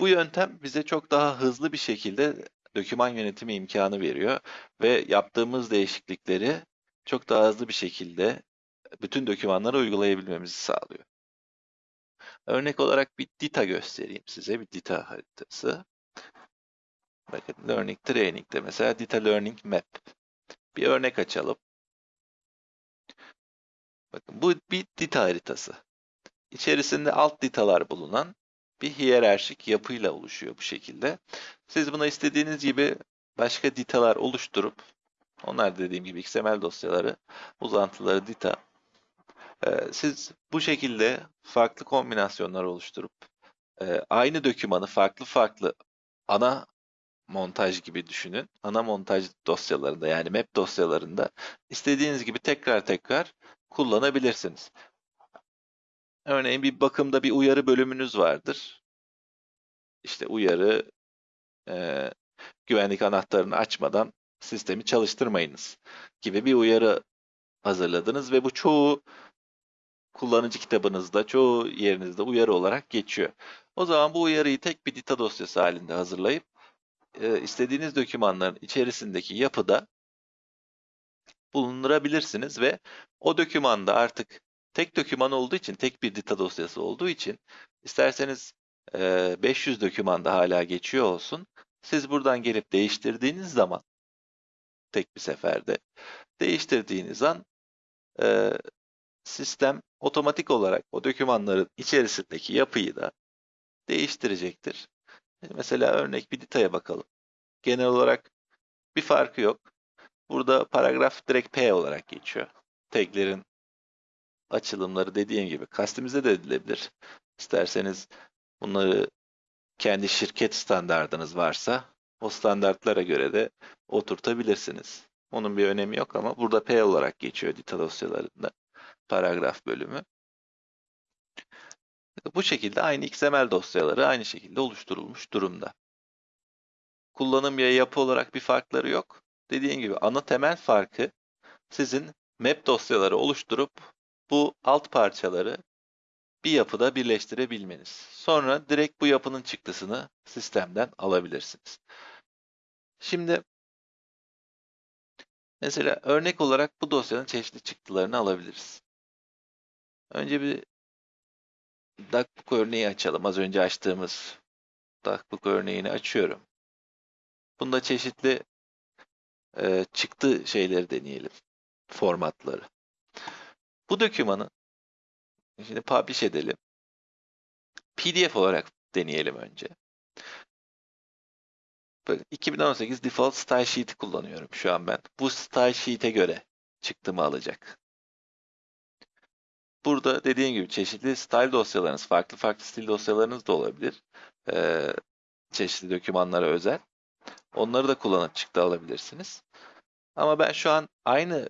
Bu yöntem bize çok daha hızlı bir şekilde doküman yönetimi imkanı veriyor ve yaptığımız değişiklikleri çok daha hızlı bir şekilde bütün dokümanlara uygulayabilmemizi sağlıyor. Örnek olarak bir dita göstereyim size, bir dita haritası. Bakın Learning Training'de mesela Data Learning Map. Bir örnek açalım. Bakın bu bir dita haritası. İçerisinde alt ditalar bulunan bir hiyerarşik yapıyla oluşuyor bu şekilde. Siz buna istediğiniz gibi başka ditalar oluşturup onlar dediğim gibi XML dosyaları, uzantıları dita. Ee, siz bu şekilde farklı kombinasyonlar oluşturup e, aynı dokümanı farklı farklı ana montaj gibi düşünün. Ana montaj dosyalarında yani map dosyalarında istediğiniz gibi tekrar tekrar kullanabilirsiniz. Örneğin bir bakımda bir uyarı bölümünüz vardır. İşte uyarı e, güvenlik anahtarını açmadan sistemi çalıştırmayınız gibi bir uyarı hazırladınız ve bu çoğu kullanıcı kitabınızda, çoğu yerinizde uyarı olarak geçiyor. O zaman bu uyarıyı tek bir data dosyası halinde hazırlayıp e, istediğiniz dokümanların içerisindeki yapıda bulundurabilirsiniz ve o dokümanda artık tek doküman olduğu için, tek bir data dosyası olduğu için isterseniz e, 500 dokümanda hala geçiyor olsun. Siz buradan gelip değiştirdiğiniz zaman tek bir seferde değiştirdiğiniz an e, sistem otomatik olarak o dokümanların içerisindeki yapıyı da değiştirecektir. Mesela örnek bir ditaya bakalım. Genel olarak bir farkı yok. Burada paragraf direkt P olarak geçiyor. Taglerin açılımları dediğim gibi kastimize de edilebilir. İsterseniz bunları kendi şirket standardınız varsa o standartlara göre de oturtabilirsiniz. Onun bir önemi yok ama burada P olarak geçiyor dita dosyalarında paragraf bölümü. Bu şekilde aynı XML dosyaları aynı şekilde oluşturulmuş durumda. Kullanım ya yapı olarak bir farkları yok. Dediğim gibi ana temel farkı sizin map dosyaları oluşturup bu alt parçaları bir yapıda birleştirebilmeniz. Sonra direkt bu yapının çıktısını sistemden alabilirsiniz. Şimdi mesela örnek olarak bu dosyanın çeşitli çıktılarını alabiliriz. Önce bir DuckBook örneği açalım. Az önce açtığımız DuckBook örneğini açıyorum. Bunda çeşitli e, çıktı şeyleri deneyelim. Formatları. Bu dokümanı şimdi publish edelim. PDF olarak deneyelim önce. Böyle 2018 default style sheet'i kullanıyorum şu an ben. Bu style sheet'e göre çıktımı alacak. Burada dediğim gibi çeşitli style dosyalarınız, farklı farklı stil dosyalarınız da olabilir. Ee, çeşitli dokümanlara özel. Onları da kullanıp çıktı alabilirsiniz. Ama ben şu an aynı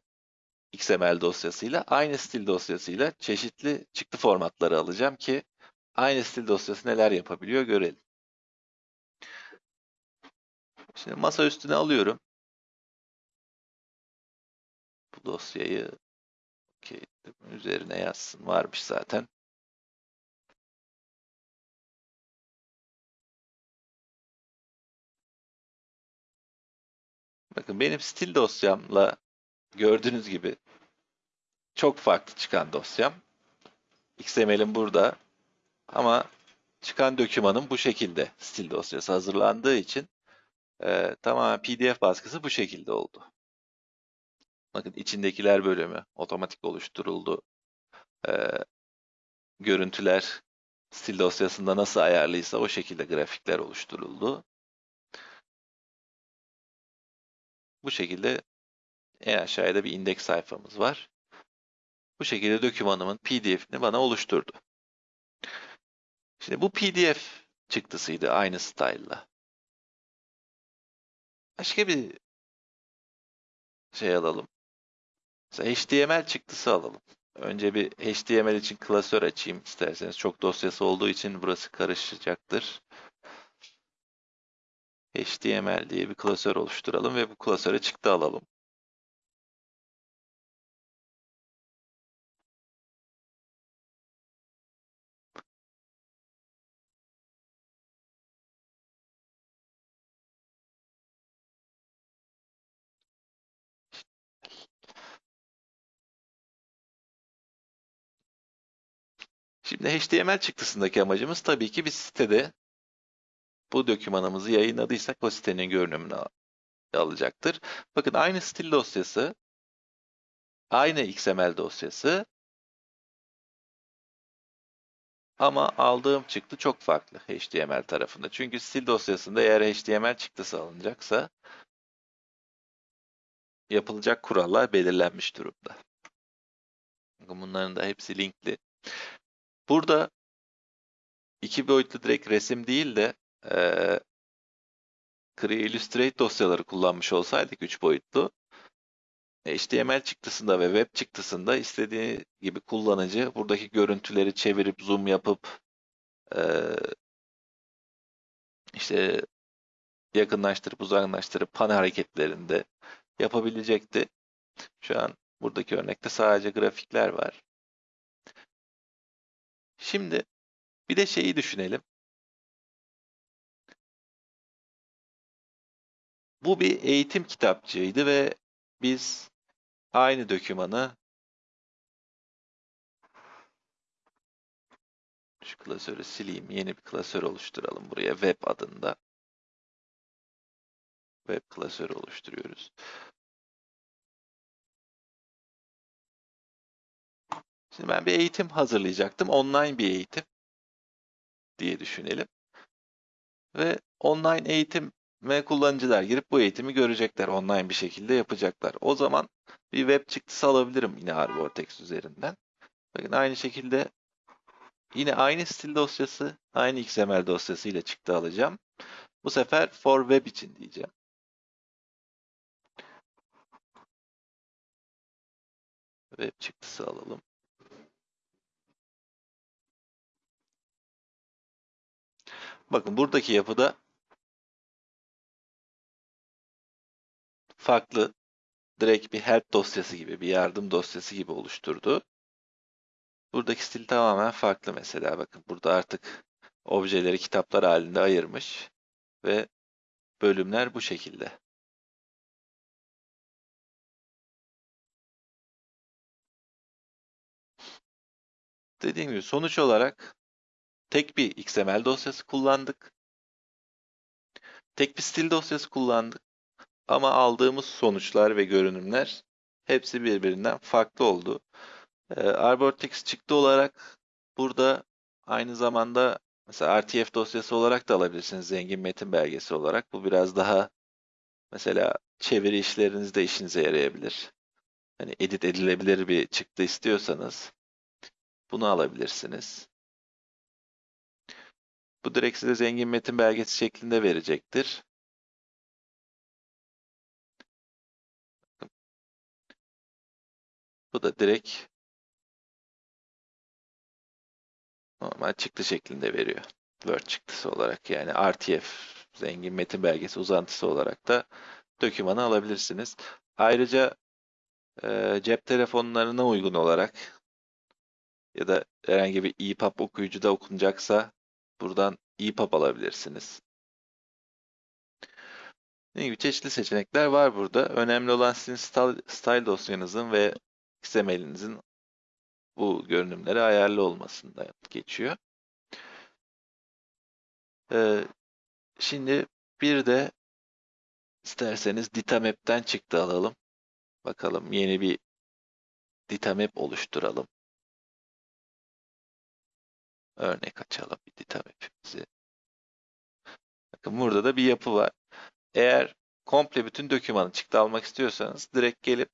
XML dosyasıyla, aynı stil dosyasıyla çeşitli çıktı formatları alacağım ki aynı stil dosyası neler yapabiliyor görelim. Şimdi masa üstüne alıyorum. Bu dosyayı okay, üzerine yazsın. Varmış zaten. Bakın benim stil dosyamla gördüğünüz gibi çok farklı çıkan dosyam. XML'im burada ama çıkan dokümanım bu şekilde stil dosyası hazırlandığı için e, tamamen PDF baskısı bu şekilde oldu. Bakın içindekiler bölümü otomatik oluşturuldu. E, görüntüler stil dosyasında nasıl ayarlıysa o şekilde grafikler oluşturuldu. Bu şekilde en aşağıda bir indeks sayfamız var. Bu şekilde dokümanımın PDF'ini bana oluşturdu. Şimdi bu PDF çıktısıydı aynı style'la. Başka bir şey alalım. Mesela HTML çıktısı alalım. Önce bir HTML için klasör açayım isterseniz. Çok dosyası olduğu için burası karışacaktır. HTML diye bir klasör oluşturalım ve bu klasöre çıktı alalım. Şimdi HTML çıktısındaki amacımız tabii ki bir sitede bu dokümanımızı yayınladıysak o sitenin görünümünü alacaktır. Bakın aynı stil dosyası, aynı XML dosyası ama aldığım çıktı çok farklı HTML tarafında. Çünkü stil dosyasında eğer HTML çıktısı alınacaksa yapılacak kurallar belirlenmiş durumda. Bunların da hepsi linkli. Burada iki boyutlu direkt resim değil de e, Illustrate dosyaları kullanmış olsaydık 3 boyutlu HTML çıktısında ve web çıktısında istediği gibi kullanıcı buradaki görüntüleri çevirip zoom yapıp e, işte yakınlaştırıp uzaklaştırıp pan hareketlerinde yapabilecekti. Şu an buradaki örnekte sadece grafikler var. Şimdi bir de şeyi düşünelim. Bu bir eğitim kitapçığıydı ve biz aynı dokümanı şu klasörü sileyim. Yeni bir klasör oluşturalım buraya web adında. Web klasörü oluşturuyoruz. Şimdi ben bir eğitim hazırlayacaktım. Online bir eğitim diye düşünelim. Ve online eğitim ve kullanıcılar girip bu eğitimi görecekler. Online bir şekilde yapacaklar. O zaman bir web çıktısı alabilirim yine Arbortex üzerinden. Bakın aynı şekilde yine aynı stil dosyası, aynı XML dosyası ile çıktı alacağım. Bu sefer for web için diyeceğim. Web çıktısı alalım. Bakın buradaki yapıda farklı direkt bir help dosyası gibi, bir yardım dosyası gibi oluşturdu. Buradaki stil tamamen farklı mesela. Bakın burada artık objeleri kitaplar halinde ayırmış ve bölümler bu şekilde. Dediğim gibi sonuç olarak tek bir XML dosyası kullandık. Tek bir stil dosyası kullandık. Ama aldığımız sonuçlar ve görünümler hepsi birbirinden farklı oldu. Ee, Arbortex çıktı olarak burada aynı zamanda mesela RTF dosyası olarak da alabilirsiniz zengin metin belgesi olarak. Bu biraz daha mesela çeviri işlerinizde işinize yarayabilir. Hani edit edilebilir bir çıktı istiyorsanız bunu alabilirsiniz. Bu direkt size zengin metin belgesi şeklinde verecektir. Bu da direkt normal çıktı şeklinde veriyor. Word çıktısı olarak yani RTF zengin metin belgesi uzantısı olarak da dokümanı alabilirsiniz. Ayrıca e, cep telefonlarına uygun olarak ya da herhangi bir EPUB okuyucuda okunacaksa buradan EPUB alabilirsiniz. Ne gibi çeşitli seçenekler var burada. Önemli olan sizin style dosyanızın ve XML'inizin bu görünümlere ayarlı olmasında geçiyor. Ee, şimdi bir de isterseniz Datamap'ten çıktı alalım. Bakalım yeni bir Datamap oluşturalım. Örnek açalım bir Datamap'imizi. Bakın burada da bir yapı var. Eğer komple bütün dokümanı çıktı almak istiyorsanız direkt gelip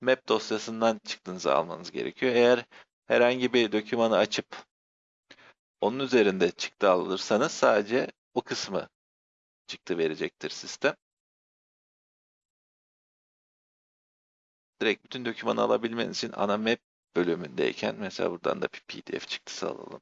map dosyasından çıktınızı almanız gerekiyor. Eğer herhangi bir dokümanı açıp onun üzerinde çıktı alırsanız sadece o kısmı çıktı verecektir sistem. Direkt bütün dokümanı alabilmeniz için ana map bölümündeyken mesela buradan da bir pdf çıktısı alalım.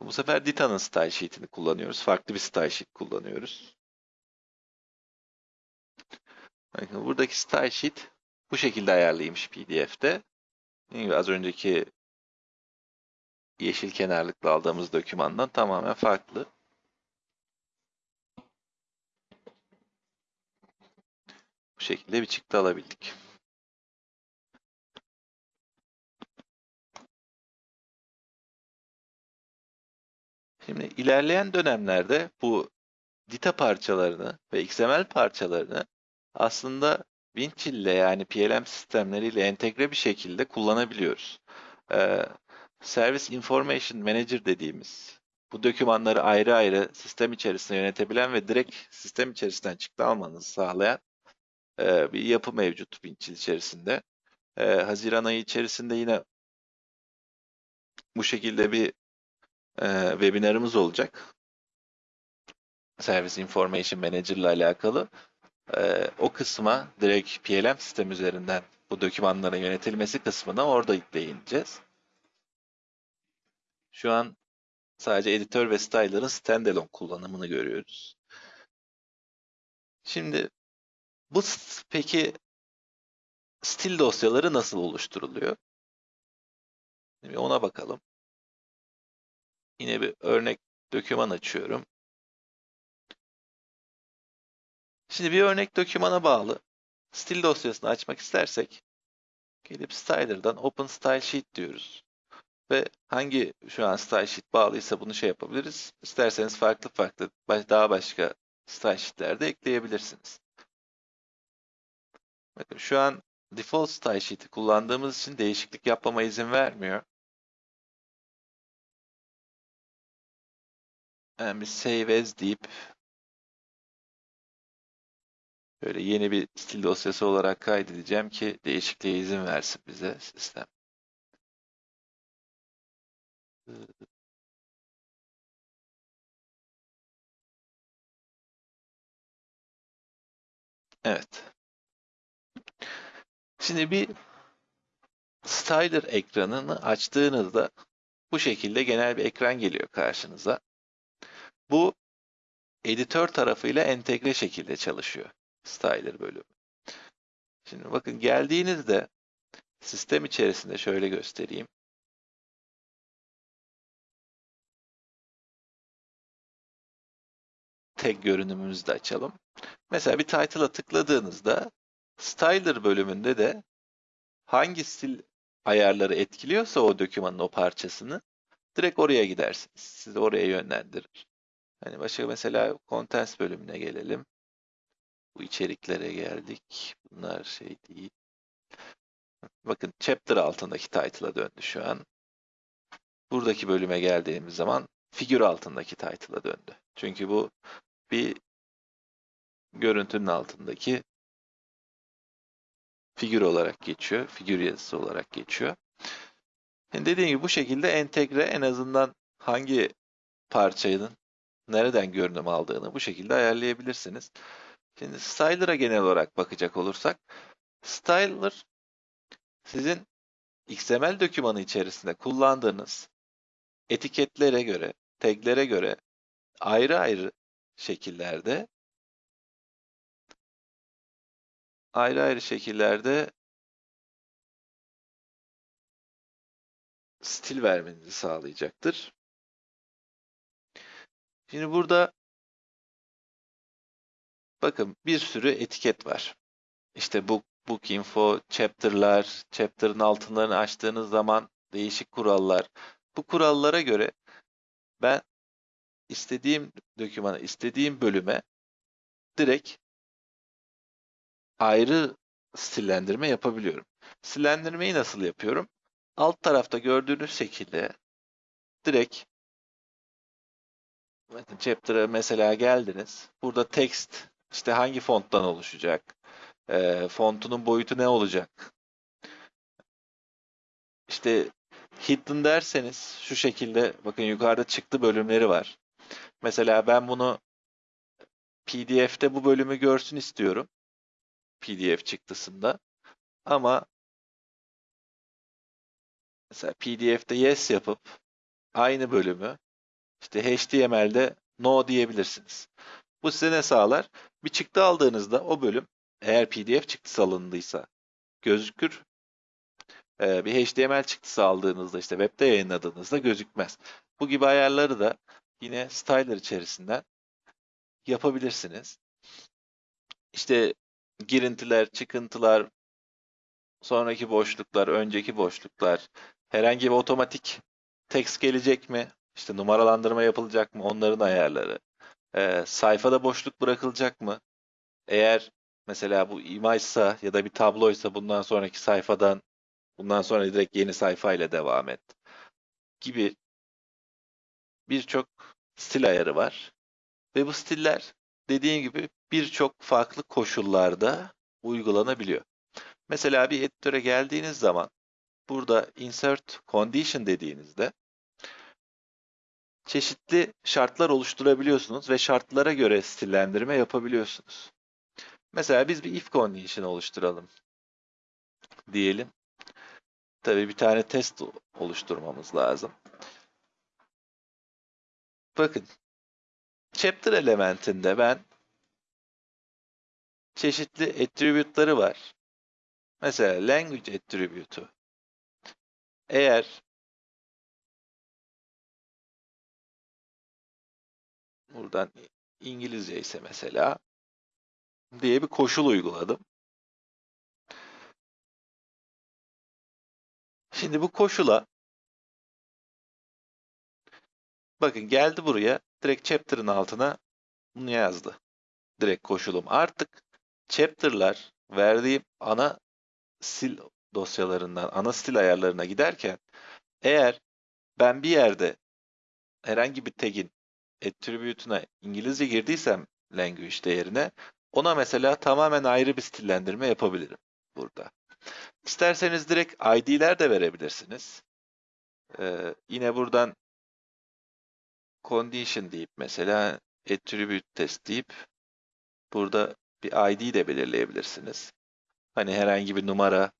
Bu sefer Dita'nın style sheet'ini kullanıyoruz. Farklı bir style sheet kullanıyoruz. Bakın buradaki style sheet bu şekilde ayarlıymış PDF'de. Az önceki yeşil kenarlıklı aldığımız dokümandan tamamen farklı. Bu şekilde bir çıktı alabildik. Şimdi ilerleyen dönemlerde bu dita parçalarını ve XML parçalarını aslında Winchill ile yani PLM sistemleriyle entegre bir şekilde kullanabiliyoruz. Ee, Service Information Manager dediğimiz bu dokümanları ayrı ayrı sistem içerisinde yönetebilen ve direkt sistem içerisinden çıktı almanızı sağlayan e, bir yapı mevcut Winchill içerisinde. E, Haziran ayı içerisinde yine bu şekilde bir e, webinarımız olacak. Service Information Manager ile alakalı. E, o kısma direkt PLM sistem üzerinden bu dokümanların yönetilmesi kısmına orada değineceğiz. Şu an sadece editör ve styler'ın standalone kullanımını görüyoruz. Şimdi bu peki stil dosyaları nasıl oluşturuluyor? Ona bakalım. Yine bir örnek doküman açıyorum. Şimdi bir örnek dokümana bağlı stil dosyasını açmak istersek gelip Styler'dan Open Style Sheet diyoruz. Ve hangi şu an style sheet bağlıysa bunu şey yapabiliriz. İsterseniz farklı farklı daha başka style sheet'ler de ekleyebilirsiniz. Bakın şu an default style sheet'i kullandığımız için değişiklik yapmama izin vermiyor. Yani bir save as deyip böyle yeni bir stil dosyası olarak kaydedeceğim ki değişikliğe izin versin bize sistem. Evet. Şimdi bir Styler ekranını açtığınızda bu şekilde genel bir ekran geliyor karşınıza. Bu editör tarafıyla entegre şekilde çalışıyor Styler bölümü. Şimdi bakın geldiğinizde sistem içerisinde şöyle göstereyim. tek görünümümüzü de açalım. Mesela bir title'a tıkladığınızda Styler bölümünde de hangi stil ayarları etkiliyorsa o dokümanın o parçasını direkt oraya gidersiniz. Sizi oraya yönlendirir. Hani başka mesela Contents bölümüne gelelim. Bu içeriklere geldik. Bunlar şey değil. Bakın chapter altındaki title'a döndü şu an. Buradaki bölüme geldiğimiz zaman figür altındaki title'a döndü. Çünkü bu bir görüntünün altındaki figür olarak geçiyor. Figür yazısı olarak geçiyor. Yani dediğim gibi bu şekilde entegre en azından hangi parçanın nereden görünüm aldığını bu şekilde ayarlayabilirsiniz. Şimdi Styler'a genel olarak bakacak olursak Styler sizin XML dokümanı içerisinde kullandığınız etiketlere göre, taglere göre ayrı ayrı şekillerde ayrı ayrı şekillerde stil vermenizi sağlayacaktır. Şimdi burada bakın bir sürü etiket var. İşte book, book info, chapter'lar, chapter'ın altınlarını açtığınız zaman değişik kurallar. Bu kurallara göre ben istediğim dokümana, istediğim bölüme direkt ayrı stillendirme yapabiliyorum. Stillendirmeyi nasıl yapıyorum? Alt tarafta gördüğünüz şekilde direkt bakın chapter'a mesela geldiniz. Burada text işte hangi fonttan oluşacak? E, fontunun boyutu ne olacak? İşte hidden derseniz şu şekilde bakın yukarıda çıktı bölümleri var. Mesela ben bunu PDF'de bu bölümü görsün istiyorum. PDF çıktısında. Ama mesela PDF'de yes yapıp aynı bölümü işte HTML'de no diyebilirsiniz. Bu size ne sağlar? Bir çıktı aldığınızda o bölüm eğer PDF çıktısı alındıysa gözükür. Ee, bir HTML çıktısı aldığınızda işte webde yayınladığınızda gözükmez. Bu gibi ayarları da yine Styler içerisinden yapabilirsiniz. İşte girintiler, çıkıntılar, sonraki boşluklar, önceki boşluklar, herhangi bir otomatik text gelecek mi? İşte numaralandırma yapılacak mı? Onların ayarları. Ee, sayfada boşluk bırakılacak mı? Eğer mesela bu imajsa ya da bir tabloysa bundan sonraki sayfadan bundan sonra direkt yeni sayfa ile devam et gibi birçok stil ayarı var. Ve bu stiller dediğim gibi birçok farklı koşullarda uygulanabiliyor. Mesela bir editöre geldiğiniz zaman burada insert condition dediğinizde çeşitli şartlar oluşturabiliyorsunuz ve şartlara göre stillendirme yapabiliyorsunuz. Mesela biz bir if condition oluşturalım diyelim. Tabii bir tane test oluşturmamız lazım. Bakın chapter elementinde ben çeşitli attribute'ları var. Mesela language attribute'u. Eğer buradan İngilizce ise mesela diye bir koşul uyguladım. Şimdi bu koşula bakın geldi buraya direkt chapter'ın altına bunu yazdı. Direkt koşulum. Artık chapter'lar verdiğim ana sil dosyalarından ana stil ayarlarına giderken eğer ben bir yerde herhangi bir tag'in attribute'una İngilizce girdiysem language değerine ona mesela tamamen ayrı bir stillendirme yapabilirim burada. İsterseniz direkt ID'ler de verebilirsiniz. Ee, yine buradan condition deyip mesela attribute test deyip burada bir ID de belirleyebilirsiniz. Hani herhangi bir numara,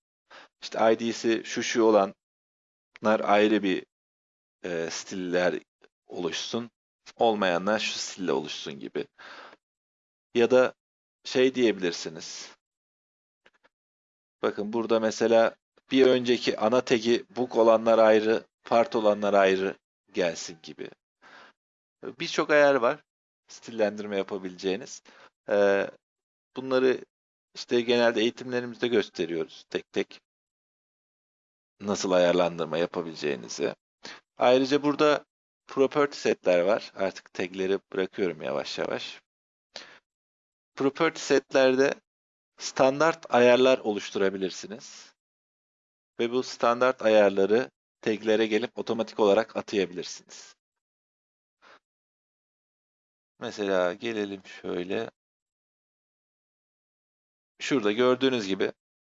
işte ID'si şu şu olanlar ayrı bir e, stiller oluşsun. Olmayanlar şu stille oluşsun gibi. Ya da şey diyebilirsiniz. Bakın burada mesela bir önceki ana tagi book olanlar ayrı, part olanlar ayrı gelsin gibi. Birçok ayar var stillendirme yapabileceğiniz. Ee, bunları işte genelde eğitimlerimizde gösteriyoruz tek tek. Nasıl ayarlandırma yapabileceğinizi. Ayrıca burada property setler var. Artık tagleri bırakıyorum yavaş yavaş. Property setlerde standart ayarlar oluşturabilirsiniz. Ve bu standart ayarları taglere gelip otomatik olarak atayabilirsiniz. Mesela gelelim şöyle. Şurada gördüğünüz gibi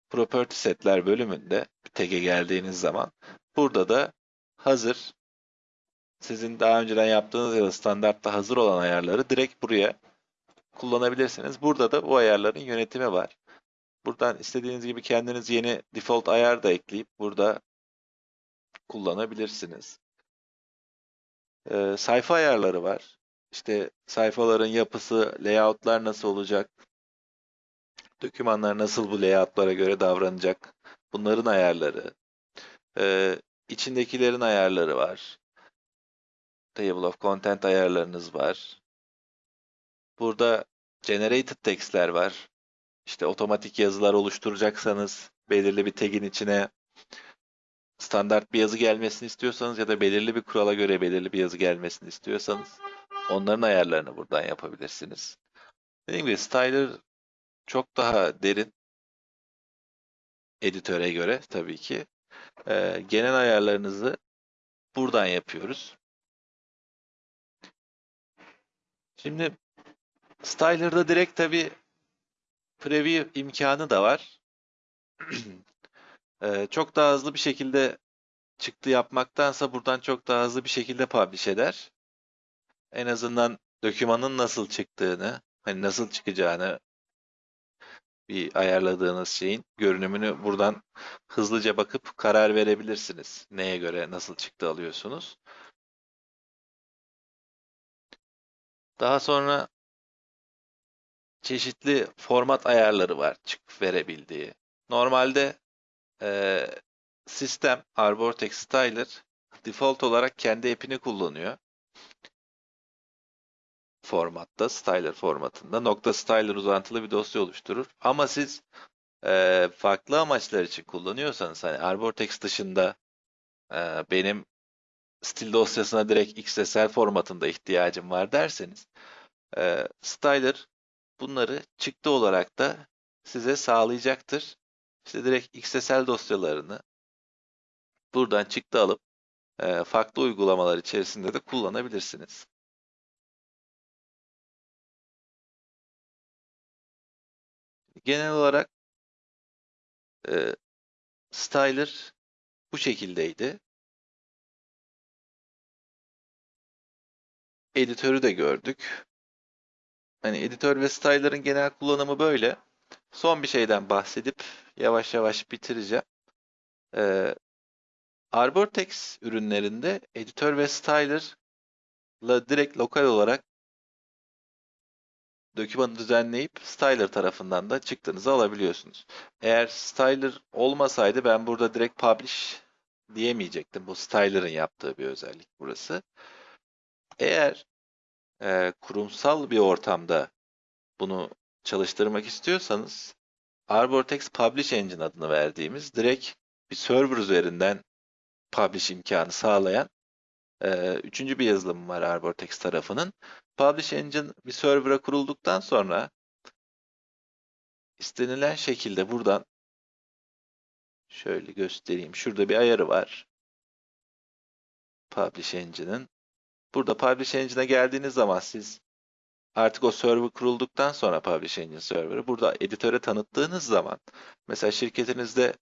Property Setler bölümünde tag'e geldiğiniz zaman burada da hazır sizin daha önceden yaptığınız ya da standartta hazır olan ayarları direkt buraya kullanabilirsiniz. Burada da bu ayarların yönetimi var. Buradan istediğiniz gibi kendiniz yeni default ayar da ekleyip burada kullanabilirsiniz. Ee, sayfa ayarları var. İşte sayfaların yapısı, layoutlar nasıl olacak, dokümanlar nasıl bu layoutlara göre davranacak, bunların ayarları. Ee, içindekilerin ayarları var. Table of Content ayarlarınız var. Burada Generated Text'ler var. İşte otomatik yazılar oluşturacaksanız belirli bir tag'in içine standart bir yazı gelmesini istiyorsanız ya da belirli bir kurala göre belirli bir yazı gelmesini istiyorsanız onların ayarlarını buradan yapabilirsiniz. Dediğim gibi Styler çok daha derin editöre göre tabii ki. Ee, genel ayarlarınızı buradan yapıyoruz. Şimdi Styler'da direkt tabii preview imkanı da var. *clears throat* Ee, çok daha hızlı bir şekilde çıktı yapmaktansa buradan çok daha hızlı bir şekilde publish eder. En azından dokümanın nasıl çıktığını, hani nasıl çıkacağını bir ayarladığınız şeyin görünümünü buradan hızlıca bakıp karar verebilirsiniz. Neye göre nasıl çıktı alıyorsunuz. Daha sonra çeşitli format ayarları var çıkıp verebildiği. Normalde e, sistem Arbortex Styler default olarak kendi app'ini kullanıyor. Formatta, Styler formatında. Nokta Styler uzantılı bir dosya oluşturur. Ama siz e, farklı amaçlar için kullanıyorsanız hani Arbortex dışında e, benim stil dosyasına direkt XSL formatında ihtiyacım var derseniz e, Styler bunları çıktı olarak da size sağlayacaktır. İşte direkt XSL dosyalarını buradan çıktı alıp e, farklı uygulamalar içerisinde de kullanabilirsiniz. Genel olarak e, Styler bu şekildeydi. Editörü de gördük. Hani editör ve styler'ın genel kullanımı böyle. Son bir şeyden bahsedip yavaş yavaş bitireceğim. Ee, Arbortex ürünlerinde editör ve styler'la direkt lokal olarak dokümanı düzenleyip styler tarafından da çıktığınızı alabiliyorsunuz. Eğer styler olmasaydı ben burada direkt publish diyemeyecektim. Bu styler'ın yaptığı bir özellik burası. Eğer e, kurumsal bir ortamda bunu çalıştırmak istiyorsanız Arbortex Publish Engine adını verdiğimiz direkt bir server üzerinden publish imkanı sağlayan e, üçüncü bir yazılım var Arbortex tarafının. Publish Engine bir server'a kurulduktan sonra istenilen şekilde buradan şöyle göstereyim. Şurada bir ayarı var. Publish Engine'ın. Burada Publish Engine'e geldiğiniz zaman siz artık o server kurulduktan sonra Publish Engine server'ı burada editöre tanıttığınız zaman mesela şirketinizde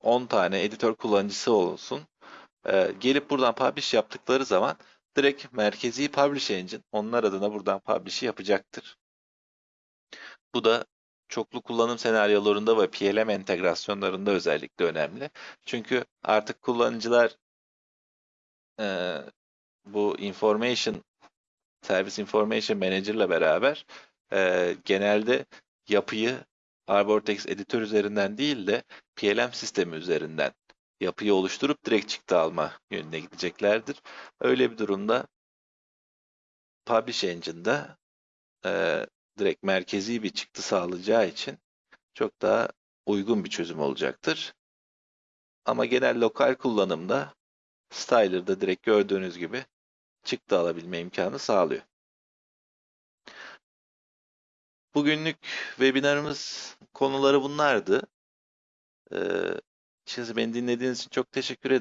10 tane editör kullanıcısı olsun. E, gelip buradan publish yaptıkları zaman direkt merkezi Publish Engine onlar adına buradan publish'i yapacaktır. Bu da çoklu kullanım senaryolarında ve PLM entegrasyonlarında özellikle önemli. Çünkü artık kullanıcılar e, bu information Service Information Manager ile beraber e, genelde yapıyı Arbortex editör üzerinden değil de PLM sistemi üzerinden yapıyı oluşturup direkt çıktı alma yönüne gideceklerdir. Öyle bir durumda Publish Engine'da e, direkt merkezi bir çıktı sağlayacağı için çok daha uygun bir çözüm olacaktır. Ama genel lokal kullanımda Styler'da direkt gördüğünüz gibi çıktı alabilme imkanı sağlıyor. Bugünlük webinarımız konuları bunlardı. Ee, şimdi beni dinlediğiniz için çok teşekkür ederim.